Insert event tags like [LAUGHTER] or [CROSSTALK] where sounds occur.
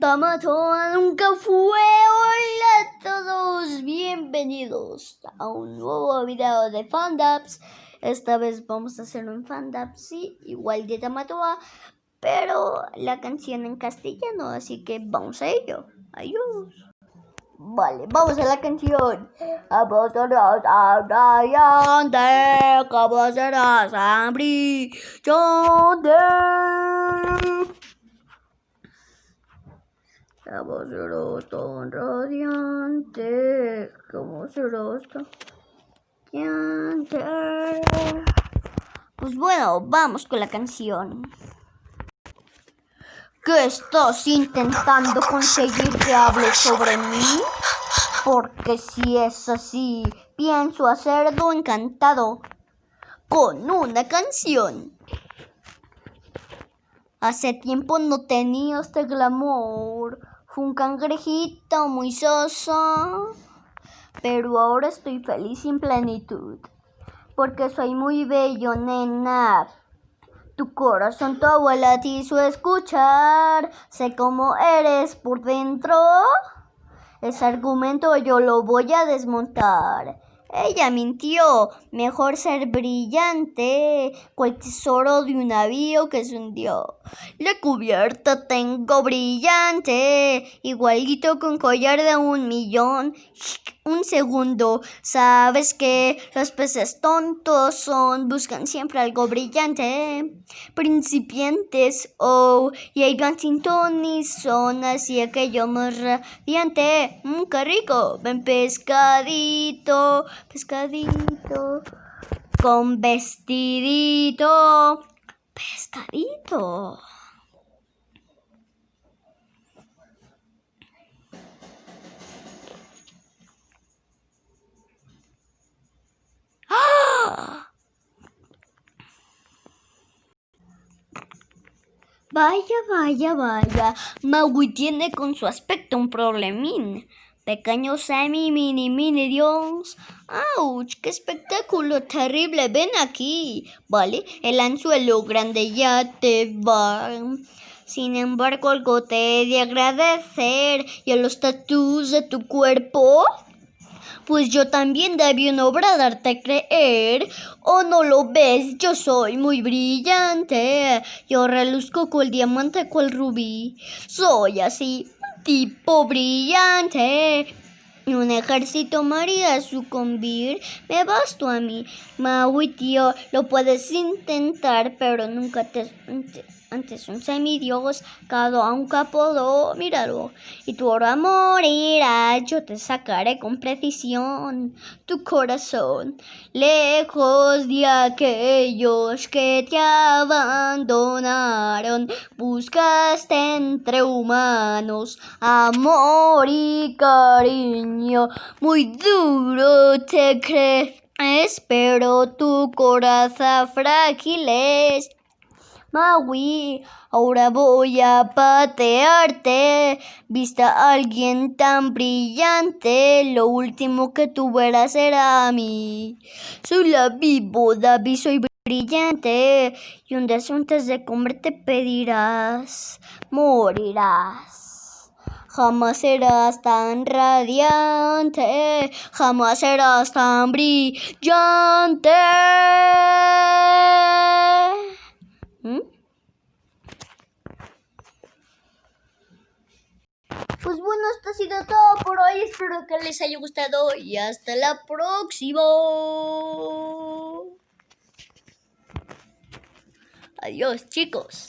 Nunca fue. Hola a todos, bienvenidos a un nuevo video de Fandubs. Esta vez vamos a hacer un Fandubs, sí, igual de Tamatoa, pero la canción en castellano, así que vamos a ello. Adiós. Vale, vamos a la canción. A Ryan de Caballeras Brillante. Caballeros tan radiante. Caballeros tan radiante. Pues bueno, vamos con la canción. ¿Qué estás intentando conseguir que hable sobre mí? Porque si es así, pienso hacerlo encantado con una canción. Hace tiempo no tenía este glamour. Un cangrejito muy soso. Pero ahora estoy feliz en plenitud. Porque soy muy bello, nena. Tu corazón, tu abuela te hizo escuchar. Sé cómo eres por dentro. Ese argumento yo lo voy a desmontar. Ella mintió. Mejor ser brillante, cual tesoro de un navío que se hundió. La cubierta tengo brillante, igualito con collar de un millón un segundo. Sabes que los peces tontos son, buscan siempre algo brillante. Principiantes, oh, y hay y son así aquello más radiante. Mmm, qué rico. Ven pescadito, pescadito, con vestidito, pescadito. [GASPS] Vaya, vaya, vaya. Maui tiene con su aspecto un problemín. Pequeño semi, mini, mini Dios. ¡Auch! ¡Qué espectáculo terrible! Ven aquí. Vale, el anzuelo grande ya te va. Sin embargo, algo te he de agradecer. Y a los tatuos de tu cuerpo pues yo también debí una obra darte a creer. ¿O no lo ves? Yo soy muy brillante. Yo reluzco el diamante el rubí. Soy así, tipo brillante. Un ejército maría sucumbir, me basto a mí. Maui, tío, lo puedes intentar, pero nunca te antes un semidios, cada un capodo, míralo, y tu ahora morirá, yo te sacaré con precisión. Tu corazón, lejos de aquellos que te abandonaron, buscaste entre humanos amor y cariño, muy duro te crees, pero tu corazón frágil es Maui, ahora voy a patearte. Vista a alguien tan brillante, lo último que tú verás será a mí. Soy la vivo, David, soy brillante. Y un día antes de comer te pedirás, morirás. Jamás serás tan radiante, jamás serás tan brillante. Pues bueno, esto ha sido todo por hoy. Espero que les haya gustado y hasta la próxima. Adiós, chicos.